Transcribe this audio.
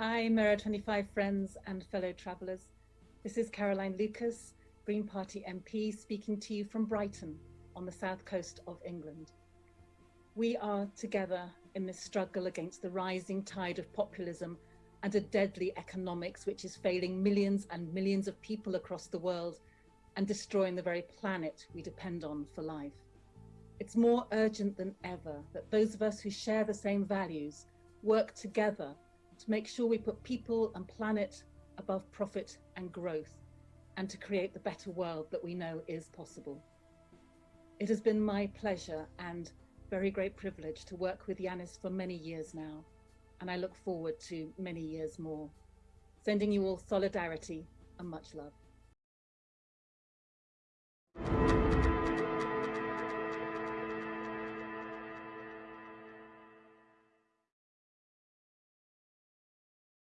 Hi, Mirror 25 friends and fellow travellers. This is Caroline Lucas, Green Party MP, speaking to you from Brighton on the south coast of England. We are together in this struggle against the rising tide of populism and a deadly economics which is failing millions and millions of people across the world and destroying the very planet we depend on for life. It's more urgent than ever that those of us who share the same values work together to make sure we put people and planet above profit and growth and to create the better world that we know is possible. It has been my pleasure and very great privilege to work with Yanis for many years now, and I look forward to many years more. Sending you all solidarity and much love.